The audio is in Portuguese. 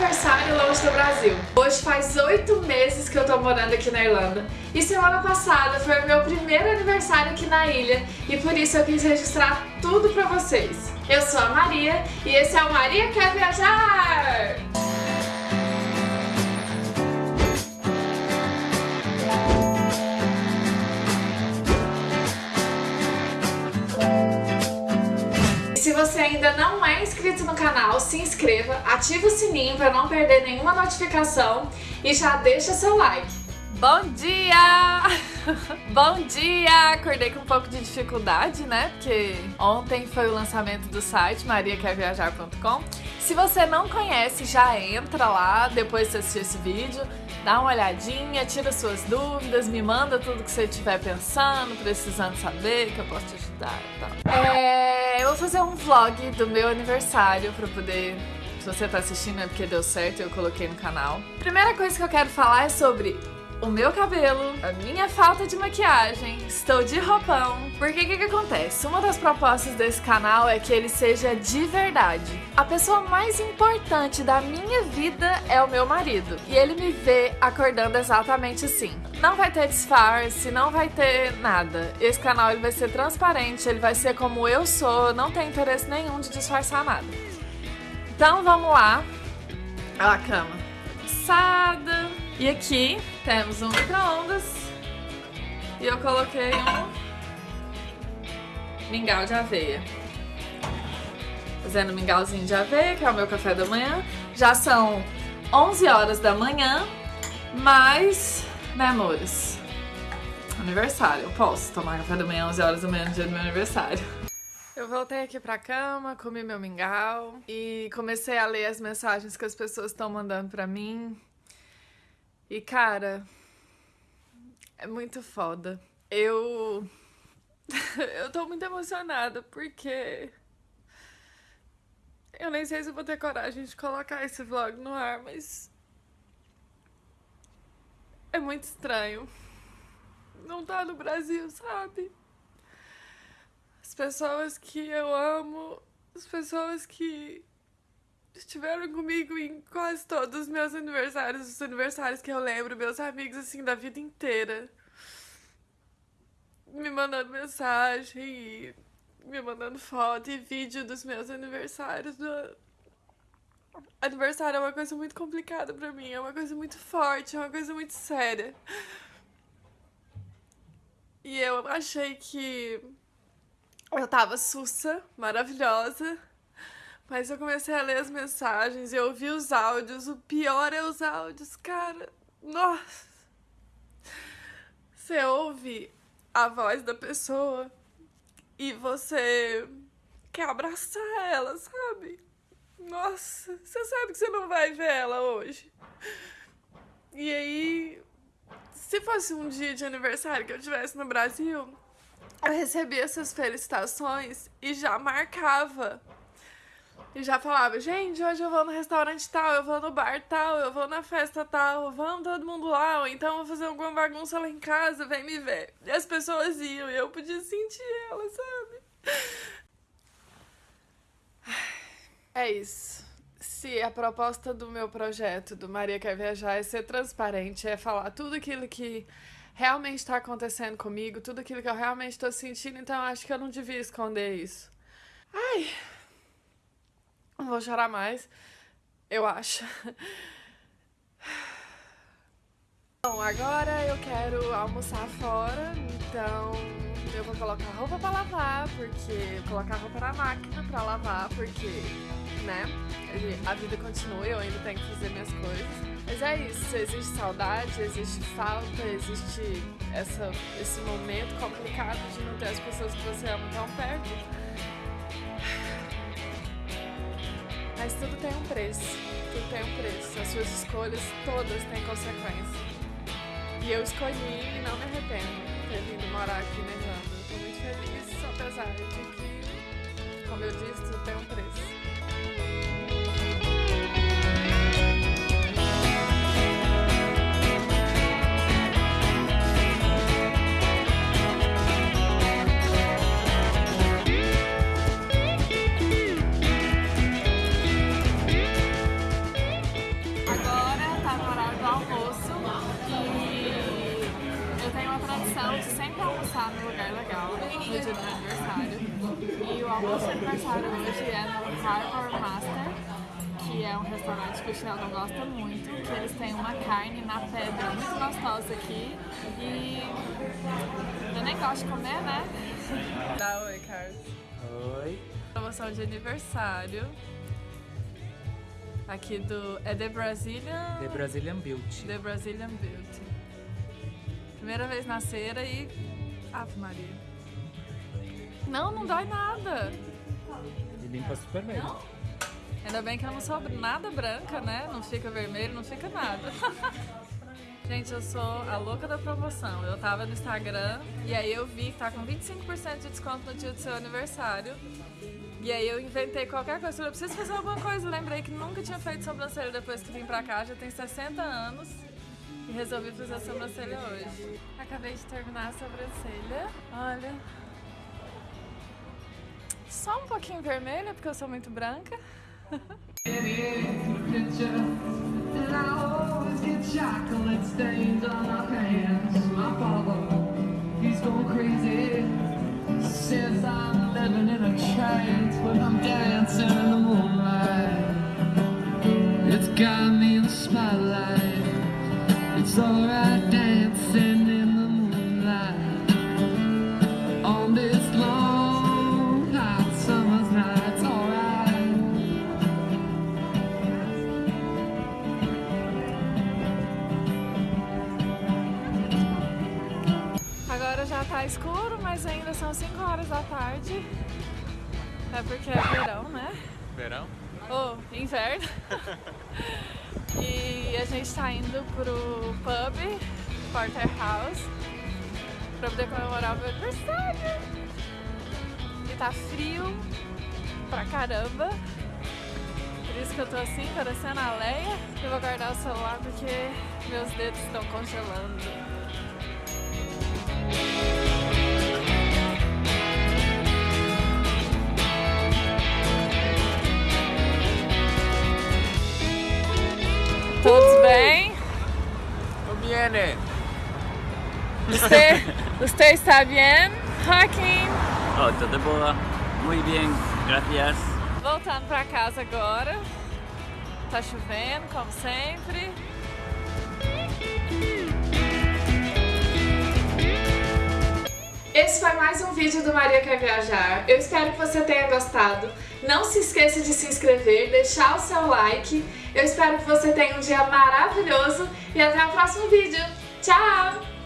aniversário longe do Brasil. Hoje faz oito meses que eu tô morando aqui na Irlanda. E semana passada foi o meu primeiro aniversário aqui na ilha e por isso eu quis registrar tudo pra vocês. Eu sou a Maria e esse é o Maria Quer Viajar! Ainda não é inscrito no canal, se inscreva, ative o sininho para não perder nenhuma notificação e já deixa seu like. Bom dia! Bom dia! Acordei com um pouco de dificuldade, né? Porque ontem foi o lançamento do site mariaquerviajar.com. Se você não conhece, já entra lá depois de assistir esse vídeo, dá uma olhadinha, tira suas dúvidas, me manda tudo que você estiver pensando, precisando saber, que eu posso te ajudar e tal. É, eu vou fazer um vlog do meu aniversário pra poder se você tá assistindo é porque deu certo e eu coloquei no canal. Primeira coisa que eu quero falar é sobre o meu cabelo, a minha falta de maquiagem, estou de roupão. Porque o que, que acontece? Uma das propostas desse canal é que ele seja de verdade. A pessoa mais importante da minha vida é o meu marido. E ele me vê acordando exatamente assim. Não vai ter disfarce, não vai ter nada. Esse canal ele vai ser transparente, ele vai ser como eu sou, não tem interesse nenhum de disfarçar nada. Então vamos lá. Olha a cama. Cansada. E aqui temos um micro-ondas e eu coloquei um mingau de aveia. Fazendo mingauzinho de aveia, que é o meu café da manhã. Já são 11 horas da manhã, mas, né amores, aniversário. Eu posso tomar café da manhã 11 horas da manhã no dia do meu aniversário. Eu voltei aqui pra cama, comi meu mingau e comecei a ler as mensagens que as pessoas estão mandando pra mim. E, cara, é muito foda. Eu. eu tô muito emocionada porque. Eu nem sei se vou ter coragem de colocar esse vlog no ar, mas. É muito estranho. Não tá no Brasil, sabe? As pessoas que eu amo, as pessoas que estiveram comigo em quase todos os meus aniversários, os aniversários que eu lembro, meus amigos assim da vida inteira. Me mandando mensagem e me mandando foto e vídeo dos meus aniversários. Aniversário é uma coisa muito complicada pra mim, é uma coisa muito forte, é uma coisa muito séria. E eu achei que eu tava sussa, maravilhosa. Mas eu comecei a ler as mensagens e ouvi os áudios. O pior é os áudios, cara. Nossa! Você ouve a voz da pessoa e você quer abraçar ela, sabe? Nossa, você sabe que você não vai ver ela hoje. E aí, se fosse um dia de aniversário que eu estivesse no Brasil, eu recebia essas felicitações e já marcava e já falava, gente, hoje eu vou no restaurante tal, eu vou no bar tal, eu vou na festa tal, vamos todo mundo lá, ou então vou fazer alguma bagunça lá em casa, vem me ver. E as pessoas iam e eu podia sentir ela, sabe? É isso. Se a proposta do meu projeto, do Maria Quer Viajar, é ser transparente, é falar tudo aquilo que realmente está acontecendo comigo, tudo aquilo que eu realmente estou sentindo, então acho que eu não devia esconder isso. Ai, vou chorar mais, eu acho. Bom, agora eu quero almoçar fora, então eu vou colocar roupa pra lavar, porque... Colocar roupa na máquina pra lavar, porque, né, a vida continua e eu ainda tenho que fazer minhas coisas. Mas é isso, existe saudade, existe falta, existe essa, esse momento complicado de não ter as pessoas que você ama tão perto. Mas tudo tem um preço. Tudo tem um preço. As suas escolhas todas têm consequência. E eu escolhi e não me arrependo de ter vindo morar aqui na Irlanda. Estou muito feliz, apesar de que, como eu disse, tudo tem um preço. Almoço aniversário hoje é no Harbor Master, que é um restaurante que o Sheldon gosta muito, que eles têm uma carne na pedra muito gostosa aqui. E eu nem gosto de comer, né? Dá oi, Carlos. Oi. Promoção de aniversário. Aqui do. É The Brazilian. The Brazilian Beauty. The Brazilian Beauty. Primeira vez na cera e. Ave Maria. Não, não dói nada. E limpa super bem. Ainda bem que eu não sou nada branca, né? Não fica vermelho, não fica nada. Gente, eu sou a louca da promoção. Eu tava no Instagram e aí eu vi que tá com 25% de desconto no dia do seu aniversário. E aí eu inventei qualquer coisa. Eu preciso fazer alguma coisa. lembrei que nunca tinha feito sobrancelha depois que vim pra cá. Já tem 60 anos. E resolvi fazer a sobrancelha hoje. Acabei de terminar a sobrancelha. Olha. Só um pouquinho vermelha, porque eu sou muito branca. It's got me in the spotlight It's alright dancing tá escuro, mas ainda são 5 horas da tarde. É porque é verão, né? Verão? Ou oh, inverno. e a gente tá indo pro pub Porterhouse pra poder comemorar o meu aniversário. E tá frio pra caramba. Por isso que eu tô assim, parecendo a Leia. Eu vou guardar o celular porque meus dedos estão congelando. Viene. Você, você está bem, Joaquim? Oh, tudo boa. Muito bem, gracias. Voltando para casa agora. Tá chovendo, como sempre. Esse foi mais um vídeo do Maria Quer Viajar. Eu espero que você tenha gostado. Não se esqueça de se inscrever, deixar o seu like. Eu espero que você tenha um dia maravilhoso e até o próximo vídeo. Tchau!